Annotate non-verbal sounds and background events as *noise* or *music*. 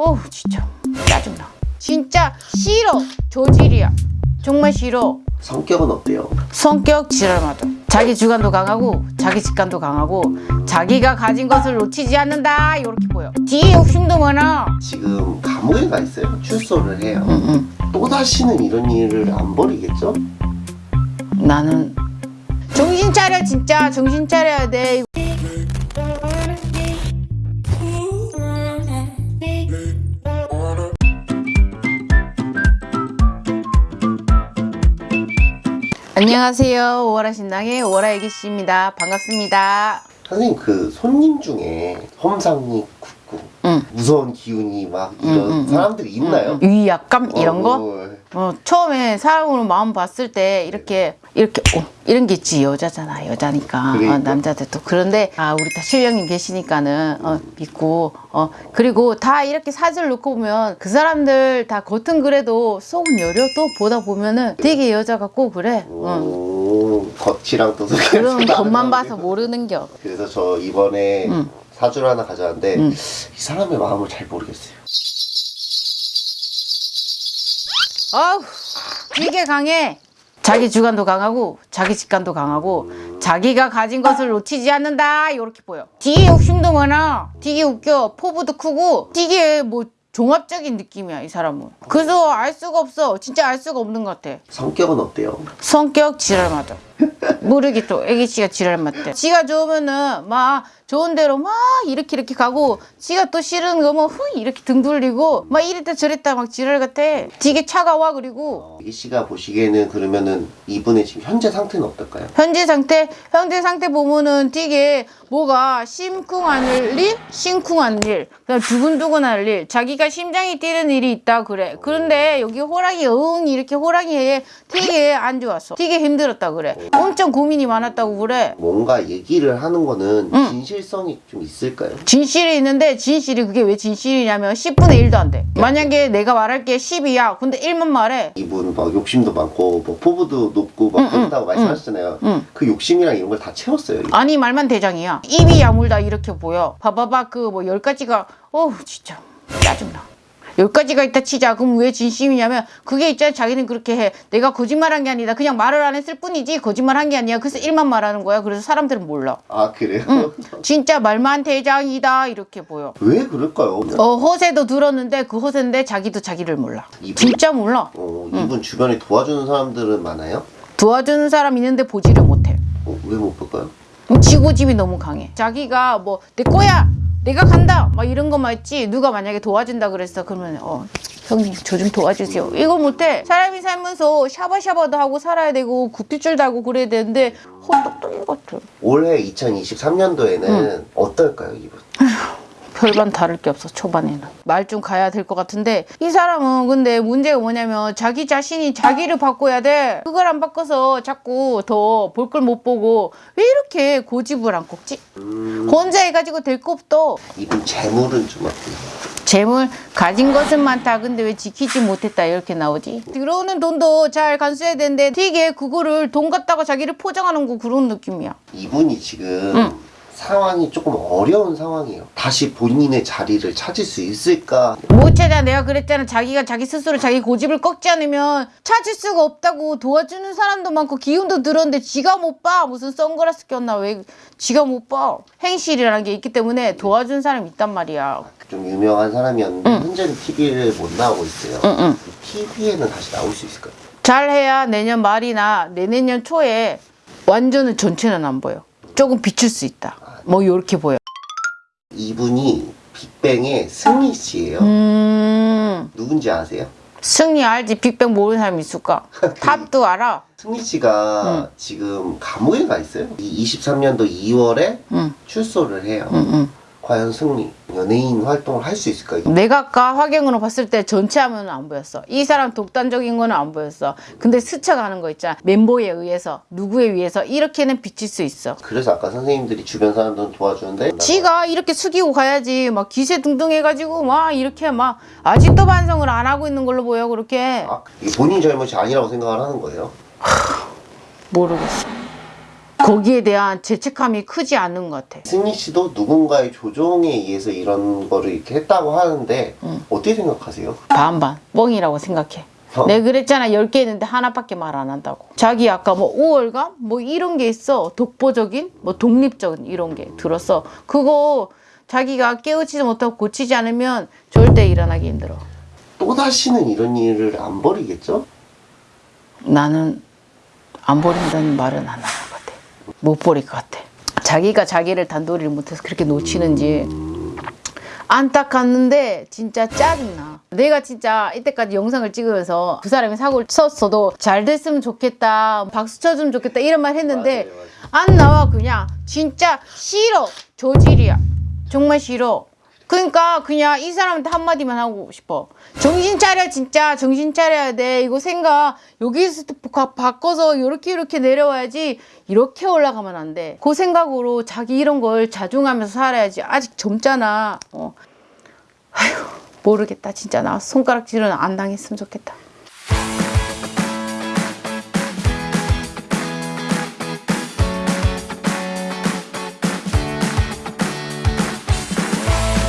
어우 진짜. 짜증나. 진짜 싫어. 저질이야. 정말 싫어. 성격은 어때요? 성격 지랄맞아 자기 주관도 강하고 자기 직관도 강하고 자기가 가진 것을 놓치지 않는다. 이렇게 보여. 뒤에 욕심도 많아. 지금 감옥에 가 있어요. 출소를 해요. 응, 또다시는 이런 일을 안 벌이겠죠? 응. 나는 정신 차려 진짜. 정신 차려야 돼 안녕하세요. 오월아 신당의 오월아 애기씨입니다. 반갑습니다. 선생님 그 손님 중에 험상이 굳고 응. 무서운 기운이 막 이런 응, 응, 응. 사람들이 있나요? 위약감 이런 거? 어, 어, 처음에 사람으로 마음 봤을 때 이렇게 이렇게 어, 이런 게 있지 여자잖아 여자니까 그러니까. 어, 남자들도 그런데 아 우리 다 실령님 계시니까는 어, 믿고 어 그리고 다 이렇게 사진을 놓고 보면 그 사람들 다 겉은 그래도 속은 여려 또 보다 보면은 되게 여자 같고 그래 어. 오, 겉이랑 또 그런. 겉만 봐서 모르는 겨 그래서 저 이번에 응. 사주를 하나 가져왔는데 응. 이 사람의 마음을 잘 모르겠어요. 아우 되게 강해 자기 주관도 강하고 자기 직관도 강하고 자기가 가진 것을 놓치지 않는다. 이렇게 보여. 되게 욕심도 많아. 되게 웃겨. 포부도 크고. 되게 뭐 종합적인 느낌이야 이 사람은. 그래서 알 수가 없어. 진짜 알 수가 없는 것 같아. 성격은 어때요? 성격 지랄 맞아. 모르게 또 애기씨가 지랄 맞대. 지가 좋으면은 막 좋은 대로 막 이렇게 이렇게 가고 지가 또 싫은 거면 후 이렇게 등 돌리고 막 이랬다 저랬다 막 지랄 같아. 되게 차가워 그리고. 이 씨가 보시기에는 그러면은 이분의 지금 현재 상태는 어떨까요? 현재 상태? 현재 상태 보면은 되게 뭐가 심쿵할 일 심쿵한 일 그다음 두근두근할 일 자기 가 심장이 뛰는 일이 있다 그래 그런데 여기 호랑이 응 이렇게 호랑이에 되게 안 좋았어 되게 힘들었다 그래 엄청 고민이 많았다고 그래 뭔가 얘기를 하는 거는 응. 진실성이 좀 있을까요? 진실이 있는데 진실이 그게 왜 진실이냐면 10분의 1도 안 돼. 만약에 내가 말할 게 10이야. 근데 1만 말해. 이분 막 욕심도 많고 뭐 포부도 높고 막 응, 그렇다고 응, 말씀하셨잖아요. 응. 그 욕심이랑 이런 걸 다 채웠어요. 아니 말만 대장이야. 입이 야물다 이렇게 보여. 봐봐봐 그뭐열 가지가 어우 진짜 짜증나. 열 가지가 있다 치자. 그럼 왜 진심이냐면 그게 있잖아. 자기는 그렇게 해. 내가 거짓말한 게 아니다. 그냥 말을 안 했을 뿐이지 거짓말한 게 아니야. 그래서 일만 말하는 거야. 그래서 사람들은 몰라. 아 그래요? 진짜 말만 대장이다 이렇게 보여. 왜 그럴까요? 어 허세도 들었는데 그 허세인데 자기도 자기를 몰라. 이분- 진짜 몰라. 어, 이분 주변에 도와주는 사람들은 많아요? 도와주는 사람 있는데 보지를 못해. 어, 왜 못 볼까요? 지고집이 너무 강해. 자기가 뭐 내 거야, 내가 간다, 막 이런 것만 했지. 누가 만약에 도와준다 그랬어, 그러면 어 형님 저 좀 도와주세요. 이거 못해. 사람이 살면서 샤바샤바도 하고 살아야 되고 굿뒷줄도 하고 그래야 되는데 헛똑똑이 같아. 올해 2023년도에는 어떨까요, 이분? *laughs* 별반 다를 게 없어 초반에는. 말 좀 가야 될 것 같은데 이 사람은 근데 문제가 뭐냐면 자기 자신이 자기를 바꿔야 돼. 그걸 안 바꿔서 자꾸 더 볼 걸 못 보고 왜 이렇게 고집을 안 꺾지? 음, 혼자 해가지고 될 거 없어 이분 재물은 좀 어때요? 재물 가진 것은 많다. 근데 왜 지키지 못했다? 이렇게 나오지. 들어오는 돈도 잘 간수해야 되는데 되게 그거를 돈 갖다가 자기를 포장하는 거 그런 느낌이야. 이분이 지금 응. 상황이 조금 어려운 상황이에요. 다시 본인의 자리를 찾을 수 있을까? 못 찾아 내가 그랬잖아. 자기가 자기 스스로 자기 고집을 꺾지 않으면 찾을 수가 없다고 도와주는 사람도 많고 기운도 들었는데 지가 못 봐. 무슨 선글라스 꼈나? 왜 지가 못 봐? 행실이라는 게 있기 때문에 도와준 사람이 있단 말이야. 좀 유명한 사람이었는데 현재는 TV를 못 나오고 있어요. 응 응. TV에는 다시 나올 수 있을까요? 잘해야 내년 말이나 내내년 초에 완전은 전체는 안 보여. 조금 비출 수 있다 뭐 요렇게 보여 이분이 빅뱅의 승리 씨예요. 음 누군지 아세요? 승리 알지 빅뱅 모르는 사람 있을까 *laughs* 탑도 알아 승리 씨가 지금 감옥에 가 있어요. 이 23년도 2월에 응 출소를 해요. 과연 승리 연예인 활동을 할 수 있을까요? 내가 아까 화경으로 봤을 때 전체 화면은 안 보였어. 이 사람 독단적인 거는 안 보였어. 근데 스쳐가는 거 있잖아. 멤버에 의해서, 누구에 의해서 이렇게는 비칠 수 있어. 그래서 아까 선생님들이 주변 사람들은 도와주는데 지가 이렇게 숙이고 가야지. 막 기세 등등 해가지고 막 이렇게 막 아직도 반성을 안 하고 있는 걸로 보여. 그렇게. 아, 이게 본인 잘못이 아니라고 생각을 하는 거예요. 모르겠어. 거기에 대한 죄책감이 크지 않은 것 같아. 승리 씨도 누군가의 조종에 의해서 이런 거를 이렇게 했다고 하는데 어떻게 생각하세요? 반반 뻥이라고 생각해. 어? 내가 그랬잖아 10개 있는데 하나밖에 말 안 한다고 자기 아까 뭐 우월감 뭐 이런 게 있어 독보적인 뭐 독립적인 이런 게 들었어 그거 자기가 깨우치지 못하고 고치지 않으면 절대 일어나기 힘들어 또 다시는 이런 일을 안 벌이겠죠? 나는 안 버린다는 말은 안 같아 못 버릴 것 같아 자기가 자기를 단도리를 못해서 그렇게 놓치는지 안타깝는데 진짜 짜증나. 내가 진짜 이때까지 영상을 찍으면서 그 사람이 사고를 쳤어도 잘 됐으면 좋겠다, 박수 쳐주면 좋겠다 이런 말 했는데 맞아요, 안 나와 그냥 진짜 싫어 조질이야. 정말 싫어. 그러니까 그냥 이 사람한테 한마디만 하고 싶어. 정신 차려 진짜 정신 차려야 돼. 이거 생각 여기서 바- 바꿔서 이렇게 이렇게 내려와야지 이렇게 올라가면 안 돼. 그 생각으로 자기 이런 걸 자중하면서 살아야지. 아직 젊잖아. 어. 아휴 모르겠다 진짜 나 손가락질은 안 당했으면 좋겠다.